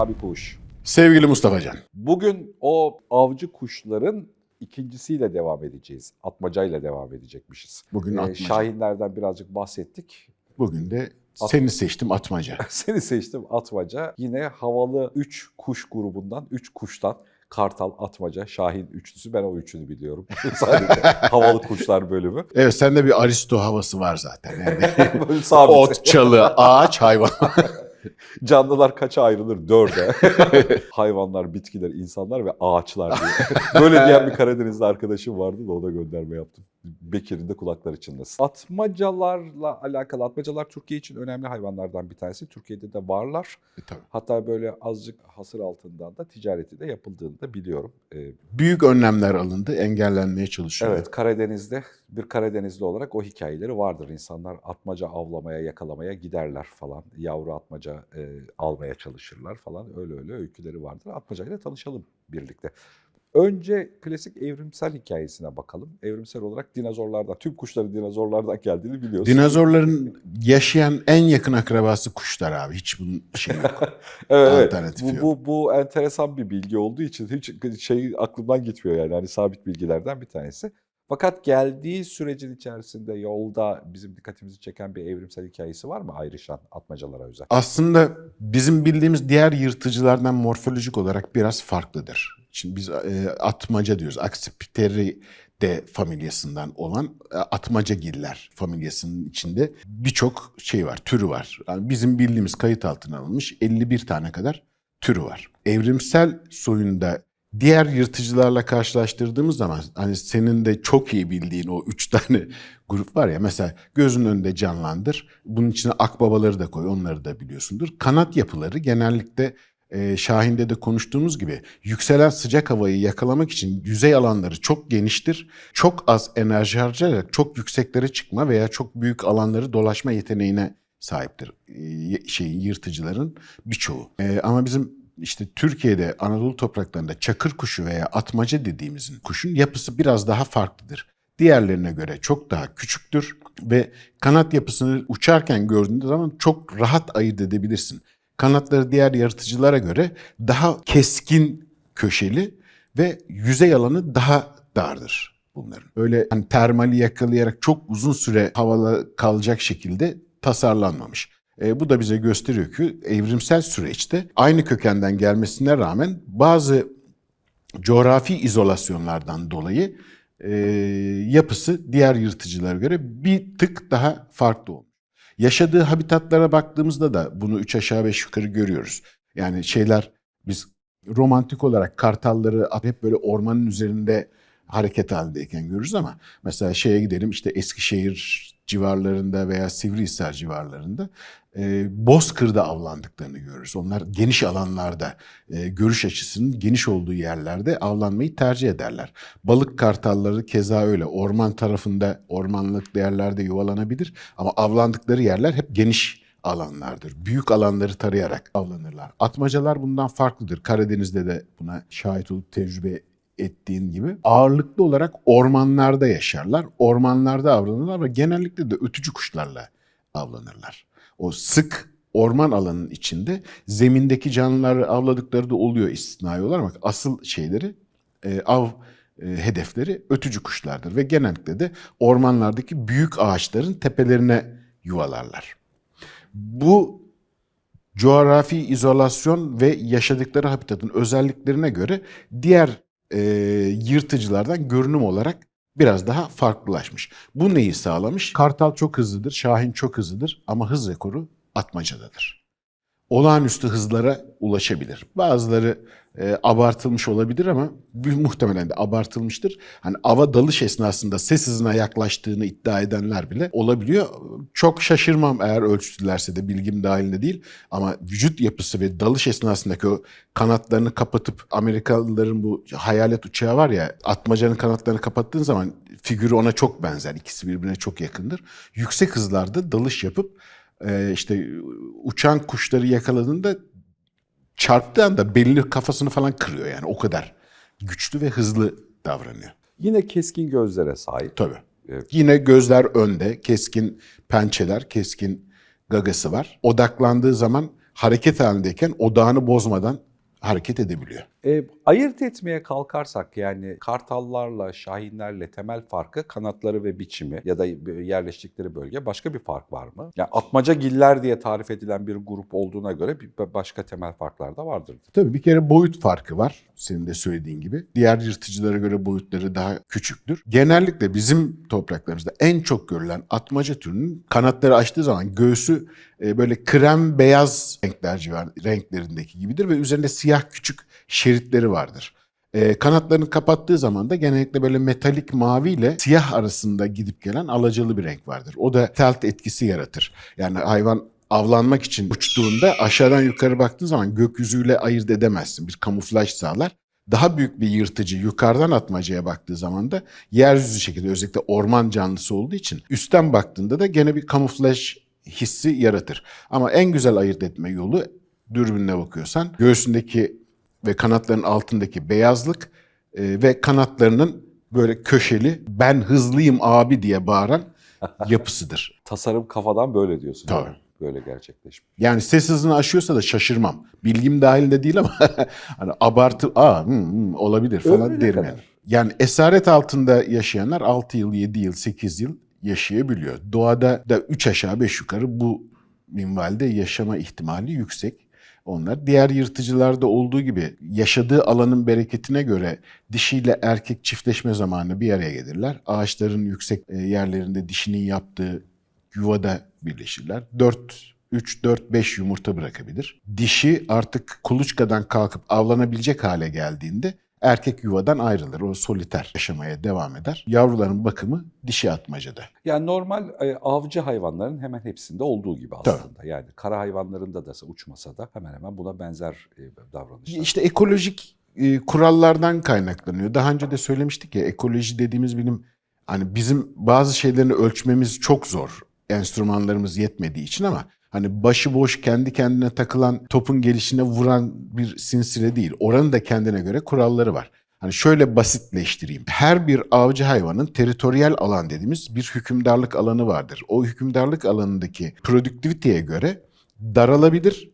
Sabi Kuş. Sevgili Mustafa Can. Bugün o avcı kuşların ikincisiyle devam edeceğiz. Atmacayla devam edecekmişiz. Bugün Ee, atmaca. Şahinlerden birazcık bahsettik. Bugün de At- seni seçtim atmaca. Seni seçtim atmaca. Yine havalı 3 kuş grubundan, 3 kuştan Kartal, Atmaca, Şahin üçlüsü. Ben o üçünü biliyorum. Sadece havalı kuşlar bölümü. Evet sende bir aristo havası var zaten. Yani ot, çalı, ağaç, hayvan. Canlılar kaça ayrılır? Dörde. Hayvanlar, bitkiler, insanlar ve ağaçlar diye. Böyle diyen bir Karadenizli arkadaşım vardı da ona gönderme yaptım. Bekir'in de kulakları çınlasın. Atmacalarla alakalı, atmacalar Türkiye için önemli hayvanlardan bir tanesi. Türkiye'de de varlar. E, Tabii. Hatta böyle azıcık hasır altından da ticareti de yapıldığını da biliyorum. Ee, Büyük önlemler alındı, engellenmeye çalışıyor. evet Karadeniz'de bir Karadenizli olarak o hikayeleri vardır. İnsanlar atmaca avlamaya, yakalamaya giderler falan. Yavru atmaca e, almaya çalışırlar falan. Öyle öyle öyküleri vardır. Atmacayla tanışalım birlikte. Önce klasik evrimsel hikayesine bakalım. Evrimsel olarak dinozorlardan, tüm kuşların dinozorlardan geldiğini biliyoruz. Dinozorların yaşayan en yakın akrabası kuşlar abi. Hiç bunun şey yok. Evet, evet. Bu, bu, bu enteresan bir bilgi olduğu için hiç şey aklımdan gitmiyor yani. Hani sabit bilgilerden bir tanesi. Fakat geldiği sürecin içerisinde yolda bizim dikkatimizi çeken bir evrimsel hikayesi var mı ayrışan atmacalara özel? Aslında bizim bildiğimiz diğer yırtıcılardan morfolojik olarak biraz farklıdır. Şimdi biz e, atmaca diyoruz. Accipiteri familyasından olan e, atmacagiller familyasının içinde birçok şey var, türü var. Yani bizim bildiğimiz kayıt altına alınmış 51 tane kadar türü var. Evrimsel soyunda diğer yırtıcılarla karşılaştırdığımız zaman hani senin de çok iyi bildiğin o üç tane grup var ya mesela gözün önünde canlandır. Bunun içine akbabaları da koy onları da biliyorsundur. Kanat yapıları genellikle e, Şahin'de de konuştuğumuz gibi yükselen sıcak havayı yakalamak için yüzey alanları çok geniştir. Çok az enerji harcayarak çok yükseklere çıkma veya çok büyük alanları dolaşma yeteneğine sahiptir e, şeyin yırtıcıların birçoğu. E, ama bizim işte Türkiye'de Anadolu topraklarında çakır kuşu veya atmaca dediğimizin kuşun yapısı biraz daha farklıdır. Diğerlerine göre çok daha küçüktür ve kanat yapısını uçarken gördüğünde zaman çok rahat ayırt edebilirsin. Kanatları diğer yaratıcılara göre daha keskin köşeli ve yüzey alanı daha dardır bunların. Öyle hani termali yakalayarak çok uzun süre havada kalacak şekilde tasarlanmamış. E, bu da bize gösteriyor ki evrimsel süreçte aynı kökenden gelmesine rağmen bazı coğrafi izolasyonlardan dolayı e, yapısı diğer yırtıcılara göre bir tık daha farklı olmuş. Yaşadığı habitatlara baktığımızda da bunu üç aşağı beş yukarı görüyoruz. Yani şeyler biz romantik olarak kartalları hep böyle ormanın üzerinde hareket halindeyken görürüz ama mesela şeye gidelim işte Eskişehir civarlarında veya Sivrihisar civarlarında e, Bozkır'da avlandıklarını görürüz. Onlar geniş alanlarda, e, görüş açısının geniş olduğu yerlerde avlanmayı tercih ederler. Balık kartalları keza öyle. Orman tarafında, ormanlık yerlerde yuvalanabilir ama avlandıkları yerler hep geniş alanlardır. Büyük alanları tarayarak avlanırlar. Atmacalar bundan farklıdır. Karadeniz'de de buna şahit olup tecrübe ettiğin gibi ağırlıklı olarak ormanlarda yaşarlar. Ormanlarda avlanırlar ve genellikle de ötücü kuşlarla avlanırlar. O sık orman alanının içinde zemindeki canlıları avladıkları da oluyor istisnai olarak asıl şeyleri e, av e, hedefleri ötücü kuşlardır ve genellikle de ormanlardaki büyük ağaçların tepelerine yuvalarlar. Bu coğrafi izolasyon ve yaşadıkları habitatın özelliklerine göre diğer e, yırtıcılardan görünüm olarak biraz daha farklılaşmış. Bu neyi sağlamış? Kartal çok hızlıdır, Şahin çok hızlıdır ama hız rekoru atmacadadır. Olağanüstü hızlara ulaşabilir. Bazıları e, abartılmış olabilir ama muhtemelen de abartılmıştır. Hani ava dalış esnasında ses hızına yaklaştığını iddia edenler bile olabiliyor. Çok şaşırmam eğer ölçtülerse de bilgim dahilinde değil. Ama vücut yapısı ve dalış esnasındaki o kanatlarını kapatıp Amerikalıların bu hayalet uçağı var ya atmacanın kanatlarını kapattığın zaman figürü ona çok benzer. İkisi birbirine çok yakındır. Yüksek hızlarda dalış yapıp e, işte uçan kuşları yakaladığında çarptığı anda belli kafasını falan kırıyor yani o kadar güçlü ve hızlı davranıyor. Yine keskin gözlere sahip. Tabii. Evet. Yine gözler önde, keskin pençeler, keskin gagası var. Odaklandığı zaman hareket halindeyken odağını bozmadan hareket edebiliyor. E, ayırt etmeye kalkarsak yani kartallarla, şahinlerle temel farkı kanatları ve biçimi ya da yerleştikleri bölge başka bir fark var mı? Yani atmaca giller diye tarif edilen bir grup olduğuna göre bir başka temel farklar da vardır. Tabii bir kere boyut farkı var. Senin de söylediğin gibi. Diğer yırtıcılara göre boyutları daha küçüktür. Genellikle bizim topraklarımızda en çok görülen atmaca türünün kanatları açtığı zaman göğsü böyle krem beyaz renkler civar, renklerindeki gibidir ve üzerinde siyah küçük şeritleri vardır. E, kanatlarını kapattığı zaman da genellikle böyle metalik mavi ile siyah arasında gidip gelen alacalı bir renk vardır. O da telt etkisi yaratır. Yani hayvan avlanmak için uçtuğunda aşağıdan yukarı baktığı zaman gökyüzüyle ayırt edemezsin. Bir kamuflaj sağlar. Daha büyük bir yırtıcı yukarıdan atmacaya baktığı zaman da yeryüzü şekilde özellikle orman canlısı olduğu için üstten baktığında da gene bir kamuflaj hissi yaratır. Ama en güzel ayırt etme yolu dürbünle bakıyorsan göğsündeki ve kanatların altındaki beyazlık e, ve kanatlarının böyle köşeli ben hızlıyım abi diye bağıran yapısıdır. Tasarım kafadan böyle diyorsun. Tabii. yani. Böyle gerçekleşmiş. Yani ses hızını aşıyorsa da şaşırmam. Bilgim dahilinde değil ama hani abartı aa hı, hı, olabilir falan ne derim yani. Yani esaret altında yaşayanlar 6 yıl, 7 yıl, 8 yıl yaşayabiliyor. Doğada da 3 aşağı 5 yukarı bu minvalde yaşama ihtimali yüksek. Onlar diğer yırtıcılarda olduğu gibi yaşadığı alanın bereketine göre dişiyle erkek çiftleşme zamanı bir araya gelirler. Ağaçların yüksek e, yerlerinde dişinin yaptığı yuvada birleşirler. 4 3 4 5 yumurta bırakabilir. Dişi artık kuluçkadan kalkıp avlanabilecek hale geldiğinde erkek yuvadan ayrılır. O soliter yaşamaya devam eder. Yavruların bakımı dişi atmacada. Yani normal e, avcı hayvanların hemen hepsinde olduğu gibi aslında. Yani kara hayvanlarında da uçmasa da hemen hemen buna benzer e, davranışlar. İşte ekolojik e, kurallardan kaynaklanıyor. Daha önce de söylemiştik ya ekoloji dediğimiz bilim hani bizim bazı şeylerini ölçmemiz çok zor. Enstrümanlarımız yetmediği için ama hani başıboş kendi kendine takılan topun gelişine vuran bir sinsire değil. Oranın da kendine göre kuralları var. Hani şöyle basitleştireyim. Her bir avcı hayvanın teritoriyel alan dediğimiz bir hükümdarlık alanı vardır. O hükümdarlık alanındaki produktiviteye göre daralabilir.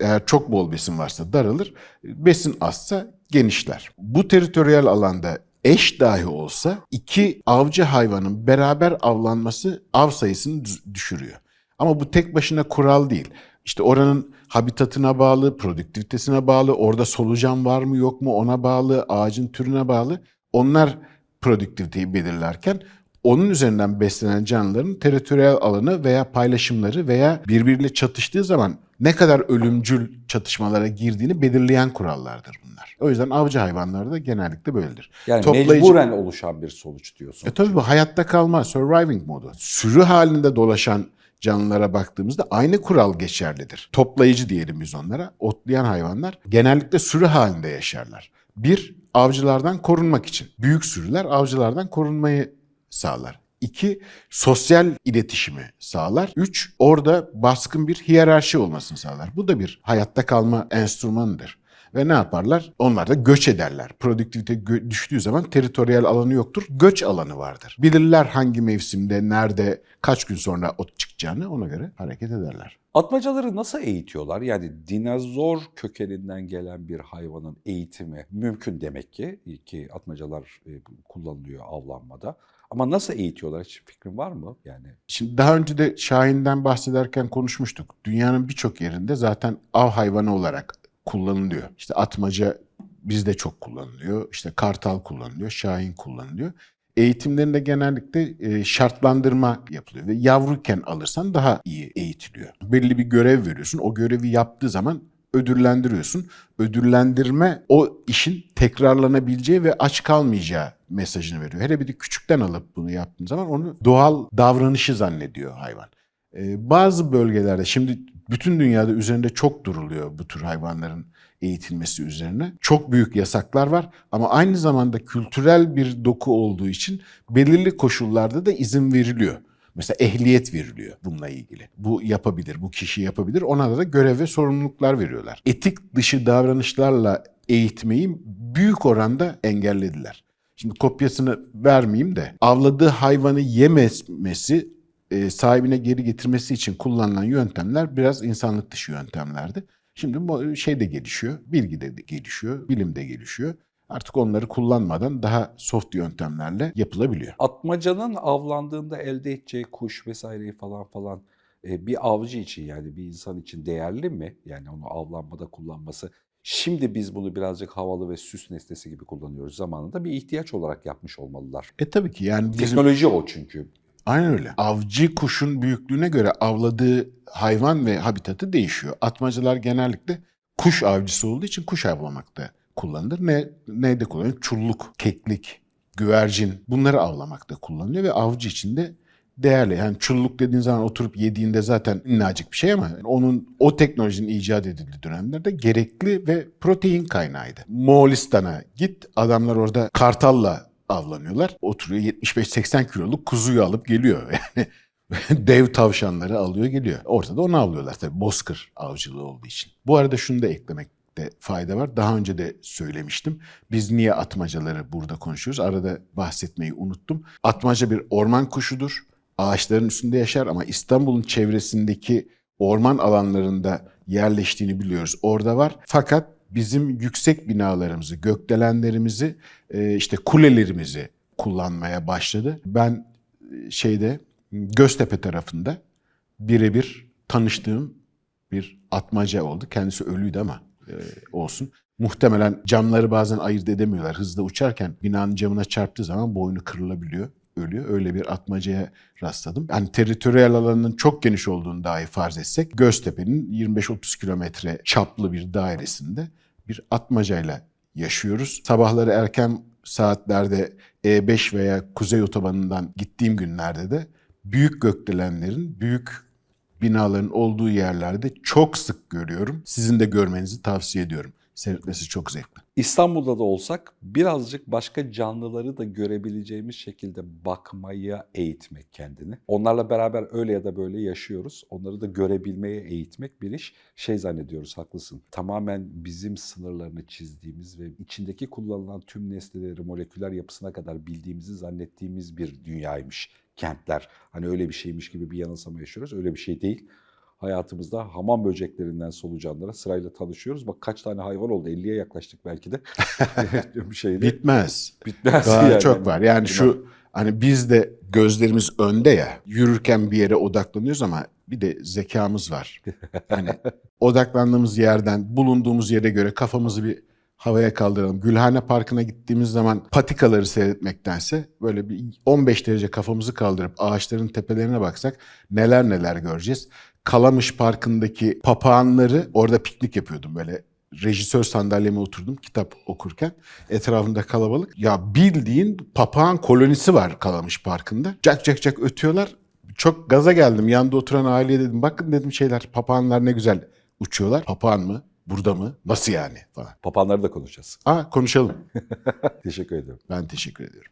Eğer çok bol besin varsa daralır, besin azsa genişler. Bu teritoriyel alanda eş dahi olsa iki avcı hayvanın beraber avlanması av sayısını düşürüyor. Ama bu tek başına kural değil. İşte oranın habitatına bağlı, produktivitesine bağlı, orada solucan var mı yok mu ona bağlı, ağacın türüne bağlı. Onlar produktiviteyi belirlerken onun üzerinden beslenen canlıların teritoriyel alanı veya paylaşımları veya birbiriyle çatıştığı zaman ne kadar ölümcül çatışmalara girdiğini belirleyen kurallardır bunlar. O yüzden avcı hayvanları da genellikle böyledir. yani toplayıcı- mecburen oluşan bir sonuç diyorsun. E tabii bu hayatta kalma, surviving modu. Sürü halinde dolaşan canlılara baktığımızda aynı kural geçerlidir. Toplayıcı diyelim biz onlara. Otlayan hayvanlar genellikle sürü halinde yaşarlar. Bir, avcılardan korunmak için. Büyük sürüler avcılardan korunmayı sağlar. İki, sosyal iletişimi sağlar. Üç, orada baskın bir hiyerarşi olmasını sağlar. Bu da bir hayatta kalma enstrümanıdır. Ve ne yaparlar? Onlar da göç ederler. Produktivite gö- düştüğü zaman teritoriyel alanı yoktur. Göç alanı vardır. Bilirler hangi mevsimde, nerede, kaç gün sonra ot çıkacağını ona göre hareket ederler. Atmacaları nasıl eğitiyorlar? Yani dinozor kökeninden gelen bir hayvanın eğitimi mümkün demek ki ki atmacalar e, kullanılıyor avlanmada. Ama nasıl eğitiyorlar hiç fikrin var mı? Yani Şimdi daha önce de Şahin'den bahsederken konuşmuştuk. Dünyanın birçok yerinde zaten av hayvanı olarak kullanılıyor. İşte atmaca bizde çok kullanılıyor. İşte kartal kullanılıyor, şahin kullanılıyor. Eğitimlerinde genellikle e, şartlandırma yapılıyor ve yavruyken alırsan daha iyi eğitiliyor. Belli bir görev veriyorsun. O görevi yaptığı zaman ödüllendiriyorsun. Ödüllendirme o işin tekrarlanabileceği ve aç kalmayacağı mesajını veriyor. Hele bir de küçükten alıp bunu yaptığın zaman onu doğal davranışı zannediyor hayvan. Ee, bazı bölgelerde şimdi bütün dünyada üzerinde çok duruluyor bu tür hayvanların eğitilmesi üzerine. Çok büyük yasaklar var ama aynı zamanda kültürel bir doku olduğu için belirli koşullarda da izin veriliyor. Mesela ehliyet veriliyor bununla ilgili. Bu yapabilir, bu kişi yapabilir. Ona da görev ve sorumluluklar veriyorlar. Etik dışı davranışlarla eğitmeyi büyük oranda engellediler. Şimdi kopyasını vermeyeyim de avladığı hayvanı yemesi e, sahibine geri getirmesi için kullanılan yöntemler biraz insanlık dışı yöntemlerdi. Şimdi bu şey de gelişiyor, bilgi de gelişiyor, bilim de gelişiyor. Artık onları kullanmadan daha soft yöntemlerle yapılabiliyor. Atmacanın avlandığında elde edeceği kuş vesaireyi falan falan e, bir avcı için yani bir insan için değerli mi? Yani onu avlanmada kullanması. Şimdi biz bunu birazcık havalı ve süs nesnesi gibi kullanıyoruz. Zamanında bir ihtiyaç olarak yapmış olmalılar. E tabii ki yani bizim Teknoloji o çünkü. Aynen öyle. Avcı kuşun büyüklüğüne göre avladığı hayvan ve habitatı değişiyor. Atmacalar genellikle kuş avcısı olduğu için kuş avlamakta kullanılır. Ne neyde kullanılır? Çulluk, keklik, güvercin bunları avlamakta kullanılıyor ve avcı için de değerli. Yani çulluk dediğin zaman oturup yediğinde zaten minnacık bir şey ama onun o teknolojinin icat edildiği dönemlerde gerekli ve protein kaynağıydı. Moğolistan'a git adamlar orada kartalla avlanıyorlar. Oturuyor 75-80 kiloluk kuzuyu alıp geliyor. Yani dev tavşanları alıyor geliyor. Ortada onu avlıyorlar tabii bozkır avcılığı olduğu için. Bu arada şunu da eklemekte fayda var. Daha önce de söylemiştim. Biz niye atmacaları burada konuşuyoruz? Arada bahsetmeyi unuttum. Atmaca bir orman kuşudur. Ağaçların üstünde yaşar ama İstanbul'un çevresindeki orman alanlarında yerleştiğini biliyoruz. Orada var. Fakat bizim yüksek binalarımızı, gökdelenlerimizi, e, işte kulelerimizi kullanmaya başladı. Ben e, şeyde Göztepe tarafında birebir tanıştığım bir atmaca oldu. Kendisi ölüydü ama e, olsun. Muhtemelen camları bazen ayırt edemiyorlar. Hızla uçarken binanın camına çarptığı zaman boynu kırılabiliyor, ölüyor. Öyle bir atmacaya rastladım. Yani teritoriyel alanının çok geniş olduğunu dahi farz etsek Göztepe'nin 25-30 kilometre çaplı bir dairesinde bir atmacayla yaşıyoruz. Sabahları erken saatlerde E5 veya Kuzey Otobanı'ndan gittiğim günlerde de büyük gökdelenlerin, büyük binaların olduğu yerlerde çok sık görüyorum. Sizin de görmenizi tavsiye ediyorum. Seyretmesi çok zevkli. İstanbul'da da olsak birazcık başka canlıları da görebileceğimiz şekilde bakmaya eğitmek kendini. Onlarla beraber öyle ya da böyle yaşıyoruz. Onları da görebilmeye eğitmek bir iş. Şey zannediyoruz haklısın. Tamamen bizim sınırlarını çizdiğimiz ve içindeki kullanılan tüm nesneleri moleküler yapısına kadar bildiğimizi zannettiğimiz bir dünyaymış kentler. Hani öyle bir şeymiş gibi bir yanılsama yaşıyoruz. Öyle bir şey değil hayatımızda hamam böceklerinden solucanlara sırayla tanışıyoruz. Bak kaç tane hayvan oldu. 50'ye yaklaştık belki de. bir şeyde. Bitmez. Bitmez Daha yani. çok var. Yani şu hani biz de gözlerimiz önde ya. Yürürken bir yere odaklanıyoruz ama bir de zekamız var. Hani odaklandığımız yerden bulunduğumuz yere göre kafamızı bir havaya kaldıralım. Gülhane Parkı'na gittiğimiz zaman patikaları seyretmektense böyle bir 15 derece kafamızı kaldırıp ağaçların tepelerine baksak neler neler göreceğiz. Kalamış Parkı'ndaki papağanları orada piknik yapıyordum böyle rejisör sandalyeme oturdum kitap okurken. Etrafında kalabalık. Ya bildiğin papağan kolonisi var Kalamış Parkı'nda. Cak cak cak ötüyorlar. Çok gaza geldim. Yanında oturan aileye dedim. Bakın dedim şeyler papağanlar ne güzel uçuyorlar. Papağan mı? Burada mı? Nasıl yani? Falan. Papağanları da konuşacağız. Aa konuşalım. Teşekkür ederim. Ben teşekkür ediyorum.